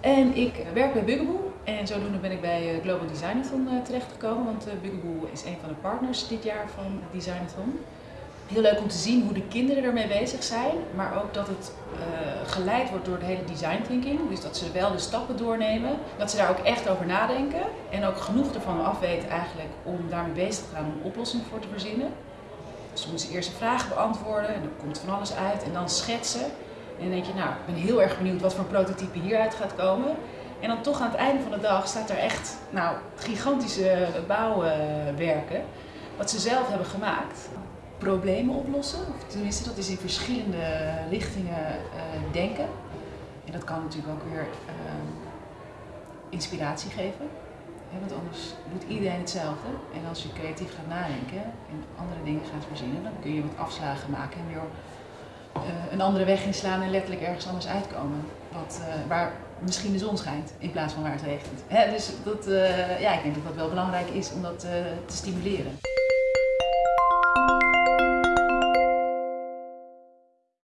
En ik werk bij Bugaboo. En zodoende ben ik bij eh, Global Designathon eh, terechtgekomen, want uh, Bugaboo is een van de partners dit jaar van Designathon. Heel leuk om te zien hoe de kinderen ermee bezig zijn, maar ook dat het geleid wordt door de hele design thinking. Dus dat ze wel de stappen doornemen, dat ze daar ook echt over nadenken en ook genoeg ervan afweten eigenlijk om daarmee bezig te gaan om oplossingen voor te verzinnen. Dus moeten ze eerst een vraag beantwoorden en dan komt van alles uit en dan schetsen. En dan denk je, nou, ik ben heel erg benieuwd wat voor prototype hieruit gaat komen. En dan toch aan het einde van de dag staat er echt nou, gigantische bouwwerken, wat ze zelf hebben gemaakt. Problemen oplossen, of tenminste dat is in verschillende richtingen uh, denken. En dat kan natuurlijk ook weer uh, inspiratie geven. want anders doet iedereen hetzelfde. En als je creatief gaat nadenken en andere dingen gaat verzinnen, dan kun je wat afslagen maken en weer een andere weg inslaan en letterlijk ergens anders uitkomen. Wat, uh, waar misschien de zon schijnt in plaats van waar het regent. Hè, dus dat, uh, ja, ik denk dat dat wel belangrijk is om dat te stimuleren.